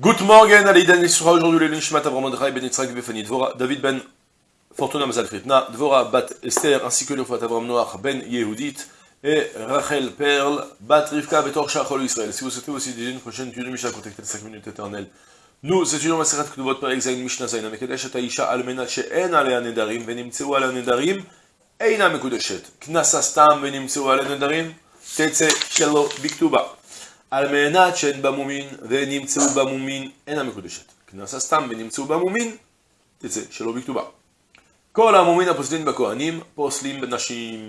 Good morning, Alidan Yisra, aujourd'hui le Nishmat Avram Mordechai Ben Yitzhak Befani Dvora, David Ben Fortuna Mazal Fritna, Dvora Bat Esther, ainsi que le Fat Avram Noach Ben Yehudit, et Rachel Perl, Bat Rivka Betor Shachol Israël. Si vous souhaitez aussi déjà une prochaine étude de Mishnah, contactez les 5 minutes éternelles. Nous étudions Maseret Kduvot Perek Zayin Mishnah Zayin, Amekedesh et Aisha Almena She'en Alea Nedarim, Venimtseu Ala Nedarim, Eina Mekudeshet, Knasa Stam Venimtseu Ala Nedarim, Tetse Shelo Biktuba. על מנת שאין בה מומין ונמצאו בה מומין אינה מקודשת. כנסה סתם ונמצאו בה מומין, תצא שלא בכתובה. כל המומין הפוסלים בכהנים, פוסלים בנשים.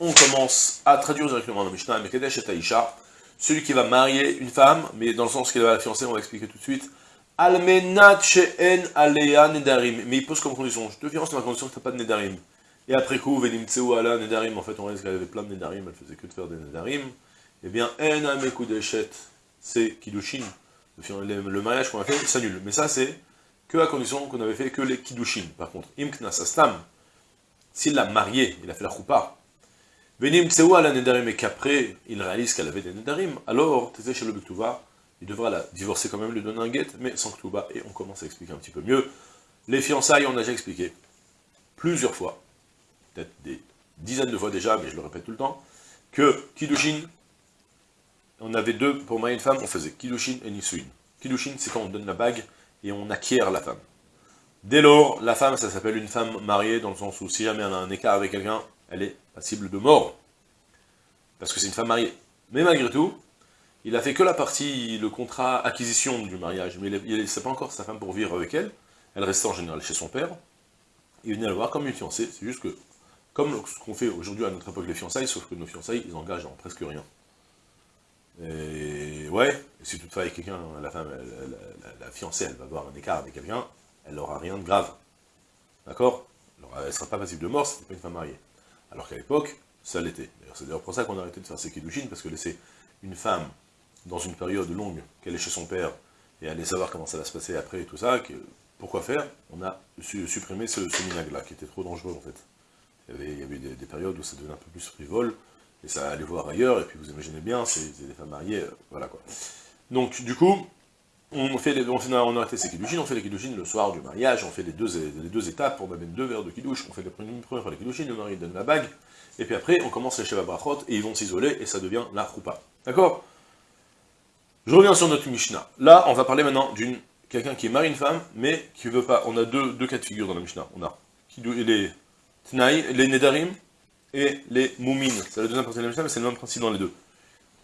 On commence à traduire directement dans la Mishnah, Mekadesh et Aïcha, celui qui va marier une femme, mais dans le sens qu'il va la fiancer, on va expliquer tout de suite. Almenat she'en alea nedarim. Mais il pose comme condition, je te fiance dans la condition que tu n'as pas de nedarim. Et après coup, venim tseu ala nedarim, en fait on réalise qu'elle avait plein de nedarim, elle faisait que de faire des nedarim eh bien, en amekudeshet, c'est kiddushin. Le mariage qu'on a fait s'annule. Mais ça, c'est que à condition qu'on avait fait que les kiddushin. Par contre, imknas astam, s'il l'a marié, il a fait la choupa, venim tsewa la nedarim, et qu'après, il réalise qu'elle avait des nedarim, alors, t'es chez le il devra la divorcer quand même, lui donner un guet, mais sans ktuba, et on commence à expliquer un petit peu mieux. Les fiançailles, on a déjà expliqué plusieurs fois, peut-être des dizaines de fois déjà, mais je le répète tout le temps, que kiddushin, on avait deux, pour marier une femme, on faisait Kiddushin et Nisuin. Kiddushin, c'est quand on donne la bague et on acquiert la femme. Dès lors, la femme, ça s'appelle une femme mariée, dans le sens où si jamais elle a un écart avec quelqu'un, elle est passible de mort. Parce que c'est une femme mariée. Mais malgré tout, il a fait que la partie, le contrat acquisition du mariage, mais il ne laissait pas encore sa femme pour vivre avec elle. Elle restait en général chez son père. Il venait la voir comme une fiancée, c'est juste que, comme ce qu'on fait aujourd'hui à notre époque les fiançailles, sauf que nos fiançailles, ils engagent en presque rien. Et ouais, si toutefois quelqu'un, la femme, la, fiancée, elle va avoir un écart avec quelqu'un, elle n'aura rien de grave. D'accord? Elle ne sera pas passible de mort, n'est pas une femme mariée. Alors qu'à l'époque, ça l'était. C'est d'ailleurs pour ça qu'on a arrêté de faire ces kiddushin, parce que laisser une femme dans une période longue, qu'elle est chez son père, et aller savoir comment ça va se passer après et tout ça, pourquoi faire? On a supprimé ce, ce minag-là, qui était trop dangereux en fait. Il y avait, des, des, périodes où ça devenait un peu plus frivole, et ça allait voir ailleurs, et puis vous imaginez bien, c'est des femmes mariées, euh, voilà quoi. Donc, du coup, on fait on, a arrêté ces kiddushin, on fait les kiddushin le soir du mariage, on fait les deux, les deux étapes, on amène deux verres de kiddush, on fait les premières fois les kiddushin, le mari donne la bague, et puis après, on commence les sheva brachot, et ils vont s'isoler, et ça devient la choupa. D'accord? Je reviens sur notre Mishnah. Là, on va parler maintenant d'une quelqu'un qui marie une femme, mais qui veut pas. On a deux, deux cas de figure dans la Mishnah. On a les tnaï, les nedarim, et les moumines. C'est la deuxième partie de la Mishnah, mais c'est le même principe dans les deux.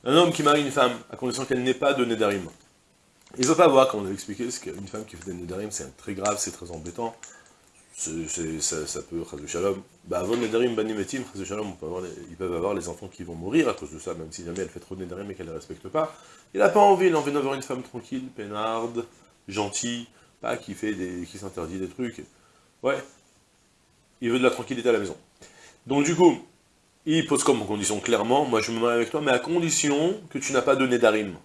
Un homme qui marie une femme, à condition qu'elle n'ait pas de Nedarim. Il ne pas voir, comme on a expliqué, qu'une femme qui fait des Nedarim, c'est très grave, c'est très embêtant. ça, peut, Shalom, bah avant Nedarim, Banimetim, Shalom, ils peuvent avoir les enfants qui vont mourir à cause de ça, même si jamais elle fait trop de Nedarim et qu'elle ne les respecte pas. Il n'a pas envie, il a envie d'avoir une femme tranquille, peinarde, gentille, pas qui fait des, qui s'interdit des trucs. Ouais. Il veut de la tranquillité à la maison. Donc du coup, il pose comme condition clairement, moi je me marie avec toi, mais à condition que tu n'as pas de Nedarim.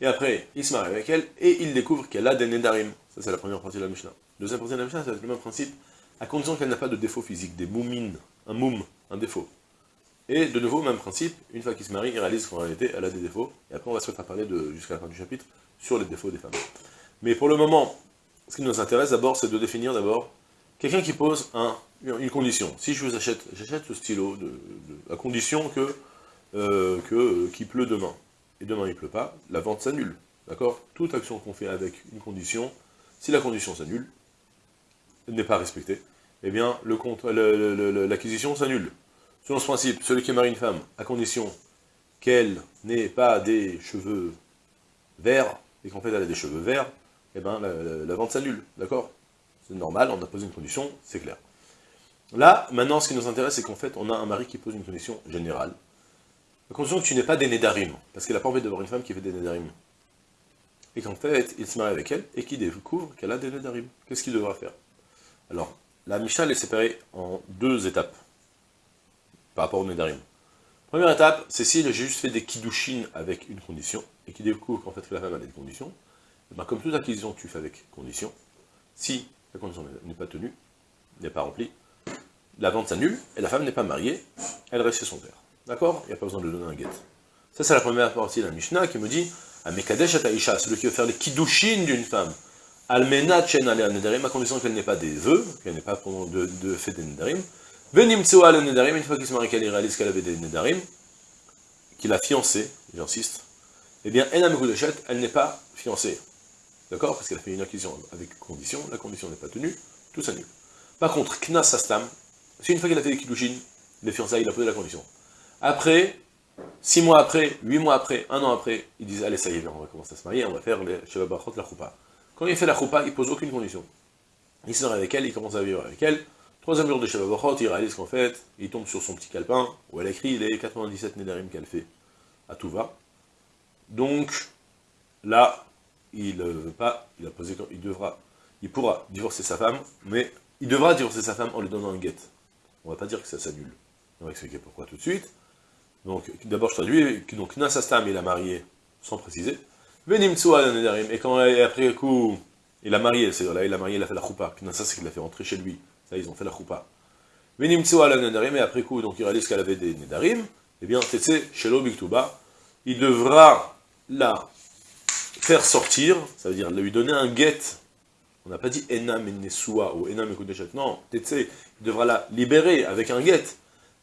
Et après, il se marie avec elle, et il découvre qu'elle a des Nedarim. Ça c'est la première partie de la Mishnah. Deuxième partie de la Mishnah, c'est le même principe, à condition qu'elle n'a pas de défaut physique, des moumines, un moum, un défaut. Et de nouveau, même principe, une fois qu'il se marie, il réalise qu'en réalité, elle a des défauts, et après on va se mettre à parler, jusqu'à la fin du chapitre, sur les défauts des femmes. Mais pour le moment, ce qui nous intéresse d'abord, c'est de définir d'abord quelqu'un qui pose un une condition. Si je vous achète, j'achète ce stylo à condition que euh, euh, qu'il pleut demain. Et demain il pleut pas, la vente s'annule. D'accord? Toute action qu'on fait avec une condition, si la condition s'annule, n'est pas respectée, eh bien l'acquisition s'annule. Selon ce principe, celui qui marie une femme, à condition qu'elle n'ait pas des cheveux verts, et qu'en fait elle a des cheveux verts, eh bien la vente s'annule, d'accord? C'est normal, on a posé une condition, c'est clair. Là, maintenant, ce qui nous intéresse, c'est qu'en fait, on a un mari qui pose une condition générale. La condition que tu n'es pas des Nédarim, parce qu'il n'a pas envie d'avoir une femme qui fait des Nédarim. Et qu'en fait, il se marie avec elle, et qu'il découvre qu'elle a des Nédarim. Qu'est-ce qu'il devra faire? Alors, la Mishnah est séparée en deux étapes, par rapport aux Nédarim. Première étape, c'est s'il a juste fait des Kiddushin avec une condition, et qu'il découvre qu'en fait la femme a des conditions, et bien comme toute acquisition que tu fais avec condition, si la condition n'est pas tenue, n'est pas remplie, la vente s'annule, et la femme n'est pas mariée, elle reste chez son père. D'accord? Il n'y a pas besoin de donner un guet. Ça, c'est la première partie de la Mishnah qui me dit, à Mekadesh Ataisha, celui qui veut faire les kiddushin d'une femme, Almenat Chen Nedarim, à condition qu'elle n'ait pas des vœux, qu'elle n'ait pas de, de fait des Nedarim, Venim al Nedarim, une fois qu'il se marie, qu'elle réalise qu'elle avait des Nedarim, qu'il a fiancé, j'insiste, eh bien, Enam elle n'est pas fiancée. D'accord? Parce qu'elle a fait une acquisition avec condition, la condition n'est pas tenue, tout s'annule. Par contre, Knas Astam, c'est une fois qu'elle a fait des Kiddushin, les fiançailles, il a posé la condition. Après, six mois après, huit mois après, un an après, ils disent, allez, ça y est, on va commencer à se marier, on va faire les Shabbat la Choupa. Quand il fait la Choupa, il pose aucune condition. Il marie avec elle, il commence à vivre avec elle. Troisième jour de Shabbat il réalise qu'en fait, il tombe sur son petit calepin, où elle écrit les 97 Nédarim qu'elle fait à tout va. Donc, là, il veut pas, il a posé, il devra, il pourra divorcer sa femme, mais il devra divorcer sa femme en lui donnant un guet. On va pas dire que ça s'annule. On va expliquer pourquoi tout de suite. Donc, d'abord, je traduis, donc, Nasastam, il a marié, sans préciser. Et quand, après coup, il a marié, c'est là, il a marié, il a fait la choupa. Knasa, c'est qu'il a fait rentrer chez lui. Ça, ils ont fait la choupa. Et après coup, donc, il réalise qu'elle avait des nedarim. Eh bien, Tetse, Shelo Biktuba, il devra la faire sortir, ça veut dire lui donner un guet. On n'a pas dit Enam Nesua ou Enam Ekudeshet. Non, Tetse, devra la libérer avec un guet.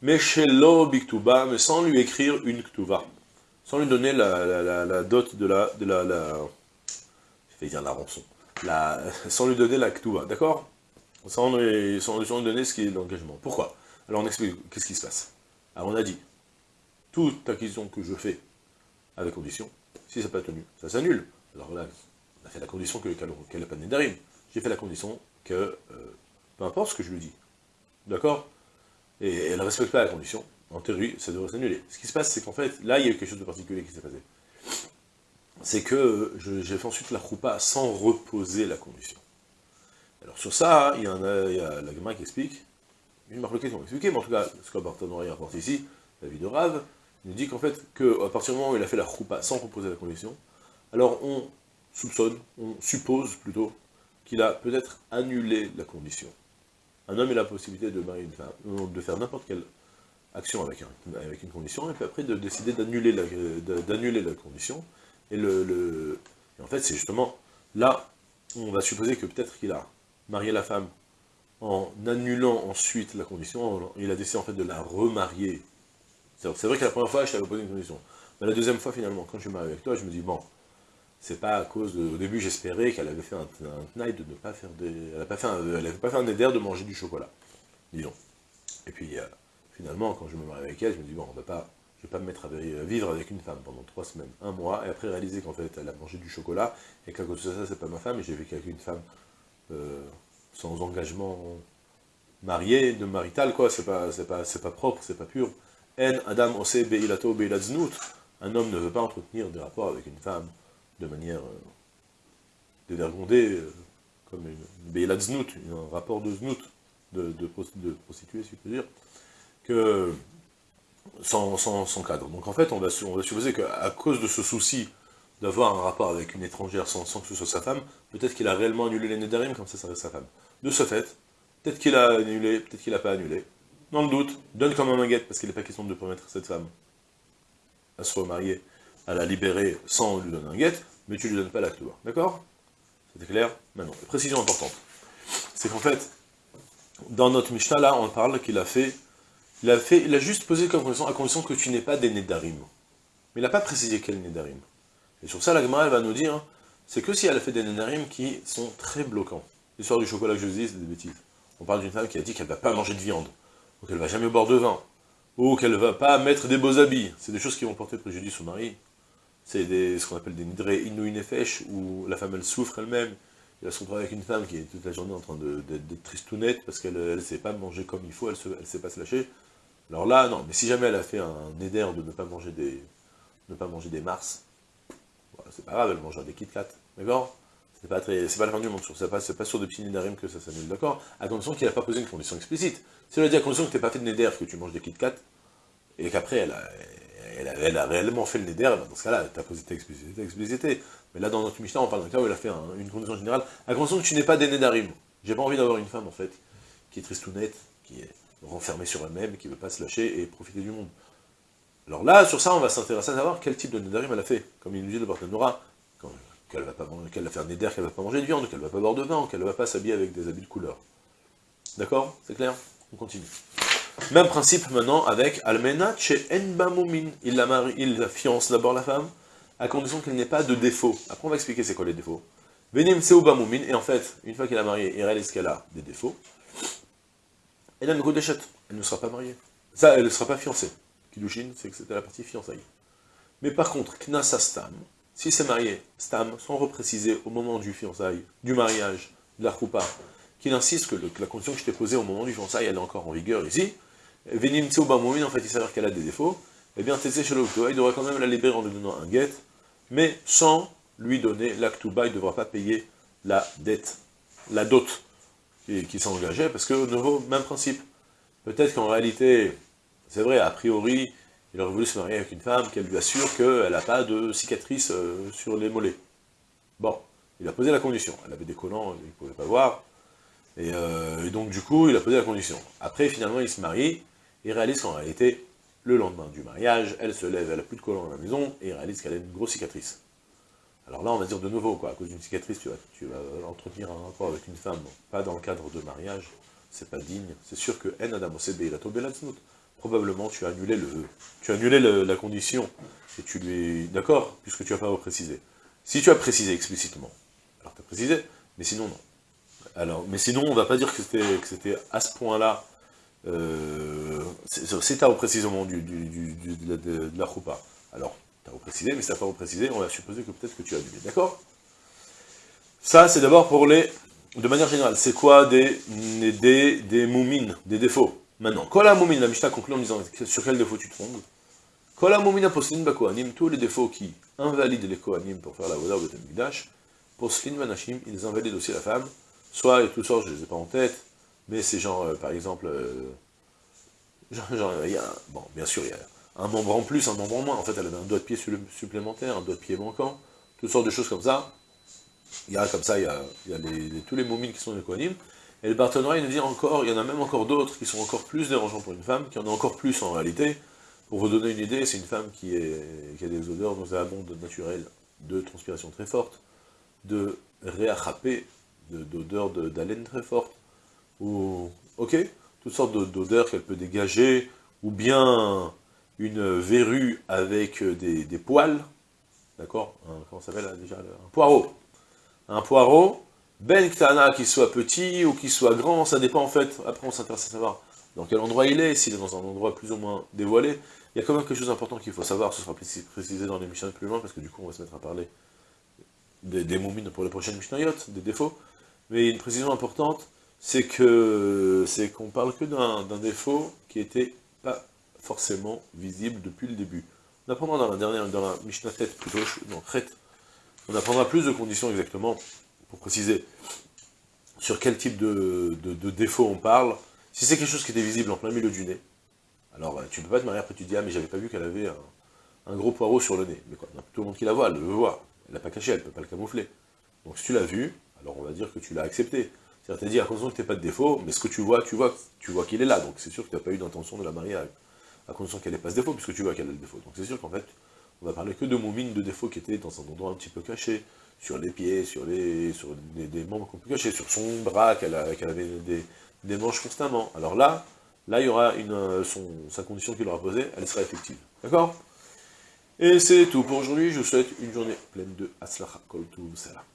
Mais chez Biktuba, mais sans lui écrire une Ktuva, sans lui donner la, dot de la, de la, je la rançon, la, sans lui donner la Ktuva, d'accord? Sans lui, sans, lui donner ce qui est l'engagement. Pourquoi? Alors on explique, qu'est-ce qui se passe. Alors on a dit, toute acquisition que je fais avec condition, si ça n'a pas tenu, ça s'annule. Alors là, on a fait la condition qu'elle qu n'a pas. J'ai fait la condition que, euh, peu importe ce que je lui dis, d'accord? Et elle ne respecte pas la condition, en théorie, ça devrait s'annuler. Ce qui se passe, c'est qu'en fait, là, il y a eu quelque chose de particulier qui s'est passé. C'est que j'ai fait ensuite la roupa sans reposer la condition. Alors sur ça, il y, en a, il la gamin qui explique, une marque qui expliquer, mais en tout cas, ce qu'Abartanori rapporte ici, la vie de Rav, il nous dit qu'en fait, qu'à partir du moment où il a fait la roupa sans reposer la condition, alors on soupçonne, on suppose plutôt, qu'il a peut-être annulé la condition un homme a la possibilité de marier de faire n'importe quelle action avec, une condition, et puis après de décider d'annuler la, condition. Et, en fait, c'est justement là, on va supposer que peut-être qu'il a marié la femme en annulant ensuite la condition, il a décidé en fait de la remarier. C'est vrai que la première fois, je t'avais posé une condition. Mais la deuxième fois, finalement, quand je me marie avec toi, je me dis, bon, c'est pas à cause de... Au début, j'espérais qu'elle avait fait un, un de ne pas faire des... Elle n'avait pas, fait un, elle pas fait un éder de manger du chocolat. Disons. Et puis, euh, finalement, quand je me marie avec elle, je me dis, bon, on va pas... Je vais pas me mettre à vivre avec une femme pendant trois semaines, un mois, et après réaliser qu'en fait, elle a mangé du chocolat, et qu'à cause de ça, c'est pas ma femme, et j'ai vécu avec une femme euh, sans engagement marié, de marital, quoi, c'est pas, pas, pas propre, c'est pas pur. En Adam Ose Beilato. Un homme ne veut pas entretenir des rapports avec une femme de manière euh, dévergondée, euh, comme une Béla Znout, un rapport de Znout, de, de, prostituée, si je peux dire, que sans, cadre. Donc en fait, on va, on va supposer qu'à cause de ce souci d'avoir un rapport avec une étrangère sans, que ce soit sa femme, peut-être qu'il a réellement annulé les Nédarim, comme ça, ça reste sa femme. De ce fait, peut-être qu'il a annulé, peut-être qu'il n'a pas annulé. Dans le doute, donne quand même un guette, parce qu'il n'est pas question de permettre à cette femme à se remarier à la libérer sans lui donner un guet, mais tu lui donnes pas la clé. D'accord? C'était clair? Maintenant, précision importante. C'est qu'en fait, dans notre Mishnah, là, on parle qu'il a fait, il a fait, il a juste posé comme condition, à condition que tu n'aies pas des Nedarim. Mais il n'a pas précisé quel Nedarim. Et sur ça, la Gemara, va nous dire, c'est que si elle a fait des Nedarim qui sont très bloquants. L'histoire du chocolat que je vous dis, c'est des bêtises. On parle d'une femme qui a dit qu'elle ne va pas manger de viande, ou qu'elle ne va jamais boire de vin, ou qu'elle ne va pas mettre des beaux habits. C'est des choses qui vont porter préjudice au mari c'est ce qu'on appelle des nidré inou nefesh, où la femme elle souffre elle-même, va se retrouver avec une femme qui est toute la journée en train d'être tristounette, parce qu'elle ne sait pas manger comme il faut, elle ne sait pas se lâcher. Alors là, non, mais si jamais elle a fait un éder de ne pas manger des, mars, c'est pas grave, elle mangera des Kit Kat, d'accord c'est pas, pas la fin du monde, c'est pas, pas sur des petits nidarim que ça s'annule, d'accord? À condition qu'il n'a pas posé une condition explicite. Si elle a dit à condition que tu n'es pas fait de neder, que tu manges des Kit Kat, et qu'après elle a, elle, a réellement fait le neder, dans ce cas-là, tu as posé ta explicité, Mais là, dans notre Mishnah, on parle d'un cas où elle a fait une condition générale, à condition que tu n'es pas des Nedarim. J'ai pas envie d'avoir une femme, en fait, qui est tristounette, qui est renfermée sur elle-même, qui ne veut pas se lâcher et profiter du monde. Alors là, sur ça, on va s'intéresser à savoir quel type de Nedarim elle a fait. Comme il nous dit le Barthénora, qu'elle va, pas, qu'elle va faire Neder, qu'elle va pas manger de viande, qu'elle va pas boire de vin, qu'elle va pas s'habiller avec des habits de couleur. D'accord? C'est clair? On continue. Même principe maintenant avec Almena chez Enbamumin. Il la marie, il la fiance d'abord la femme, à condition qu'il n'ait pas de défaut. Après on va expliquer c'est quoi les défauts. Venim Bamumin, et en fait, une fois qu'elle a marié, il réalise qu'elle a des défauts, elle a une déchette, elle ne sera pas mariée. Ça, elle ne sera pas fiancée. Kiddushin, c'est que c'était la partie fiançailles. Mais par contre, Knasa Stam, si c'est marié, Stam, sans repréciser au moment du fiançailles, du mariage, de la roupa, qu'il insiste que, la condition que je t'ai posée au moment du fiançailles, elle est encore en vigueur ici, Venim Bamumin, en fait, il s'avère qu'elle a des défauts, eh bien, Tessé il devra quand même la libérer en lui donnant un guet, mais sans lui donner l'actuba, il ne devra pas payer la dette, la dot qui, s'engageait, parce que, au nouveau, même principe. Peut-être qu'en réalité, c'est vrai, a priori, il aurait voulu se marier avec une femme qu'elle lui assure qu'elle n'a pas de cicatrices euh, sur les mollets. Bon, il a posé la condition. Elle avait des collants, il ne pouvait pas voir. Euh, et, donc, du coup, il a posé la condition. Après, finalement, il se marie, il réalise qu'en réalité, le lendemain du mariage, elle se lève, elle n'a plus de collants à la maison, et réalise qu'elle a une grosse cicatrice. Alors là, on va dire de nouveau, quoi, à cause d'une cicatrice, tu vas, tu vas entretenir un rapport avec une femme, pas dans le cadre de mariage, c'est pas digne. C'est sûr que En Adam il a tombé la Probablement, tu as annulé, le, tu as annulé la condition, et tu lui es d'accord, puisque tu n'as pas précisé. Si tu as précisé explicitement, alors tu as précisé, mais sinon non. Alors, mais sinon, on ne va pas dire que c'était à ce point-là, euh, c'est à précisément du, du, de, de, la roupa. Alors, tu as reprécisé, mais si tu n'as pas reprécisé, on va supposer que peut-être que tu as annulé, d'accord? Ça, c'est d'abord pour les... De manière générale, c'est quoi des, des, moumines, des défauts? Maintenant, la moumine, la Mishnah conclut en disant sur quel défaut tu te trompes Kola moumina poslin bakohanim, tous les défauts qui invalident les kohanim pour faire la voda ou le midash, poslin vanashim, ils invalident aussi la femme, soit, et tout ça, je ne les ai pas en tête, mais c'est genre, euh, par exemple, euh, genre, il y a, bon, bien sûr, il y a un membre en plus, un membre en moins. En fait, elle avait un doigt de pied supplémentaire, un doigt de pied manquant, toutes sortes de choses comme ça. Il y a comme ça, il y a, tous les momines qui sont des Et le Barthénois, il dit encore, il y en a même encore d'autres qui sont encore plus dérangeants pour une femme, qui en a encore plus en réalité. Pour vous donner une idée, c'est une femme qui, a des odeurs nauséabondes naturelles, de transpiration très forte, de réachapé, d'odeurs d'haleine très forte, ou, ok, toutes sortes d'odeurs qu'elle peut dégager, ou bien une verrue avec euh, des, poils, d'accord Comment s'appelle déjà Un poireau. Un poireau, ben ktana, qui soit petit ou qui soit grand, ça dépend en fait, après on s'intéresse à savoir dans quel endroit il est, s'il est dans un endroit plus ou moins dévoilé. Il y a quand même quelque chose d'important qu'il faut savoir, ce sera précisé dans les Mishnah plus loin, parce que du coup on va se mettre à parler des, des moumines pour les prochaines Mishnayot, des défauts. Mais une précision importante, c'est que c'est qu'on parle que d'un défaut qui était pas forcément visible depuis le début. On apprendra dans la dernière, dans la Mishnah tête plutôt, non, Chet, on apprendra plus de conditions exactement, pour préciser sur quel type de, défaut on parle. Si c'est quelque chose qui était visible en plein milieu du nez, alors tu peux pas te marier après tu dis, ah mais j'avais pas vu qu'elle avait un, gros poireau sur le nez. Mais quoi, tout le monde qui la voit, elle le voit. Elle l'a pas caché, elle peut pas le camoufler. Donc si tu l'as vu, alors on va dire que tu l'as accepté. C'est-à-dire à condition que tu n'aies pas de défaut, mais ce que tu vois, tu vois, tu vois qu'il est là, donc c'est sûr que tu n'as pas eu d'intention de la marier à condition qu'elle n'ait pas ce défaut, puisque tu vois qu'elle a le défaut. Donc c'est sûr qu'en fait, on va parler que de moumines de défauts qui étaient dans un endroit un petit peu caché, sur les pieds, sur les sur des, membres qu'on peut cacher, sur son bras, qu'elle avait des, manches constamment. Alors là, là il y aura une, sa condition qu'il aura posée, elle sera effective. D'accord? Et c'est tout pour aujourd'hui, je vous souhaite une journée pleine de Aslacha Kol Salah.